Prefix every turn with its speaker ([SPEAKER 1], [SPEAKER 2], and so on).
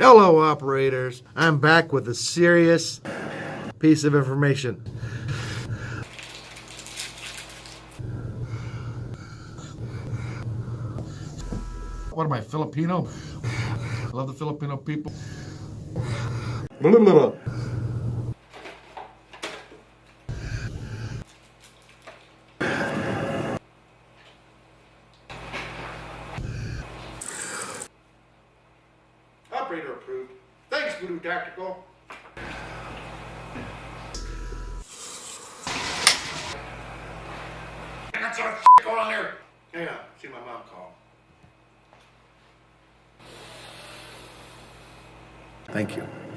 [SPEAKER 1] Hello, operators. I'm back with a serious piece of information. What am I, Filipino? I love the Filipino people. Operator approved. Thanks, Voodoo Tactical. That's some shit going on there. Hang on, see my mom call.
[SPEAKER 2] Thank you.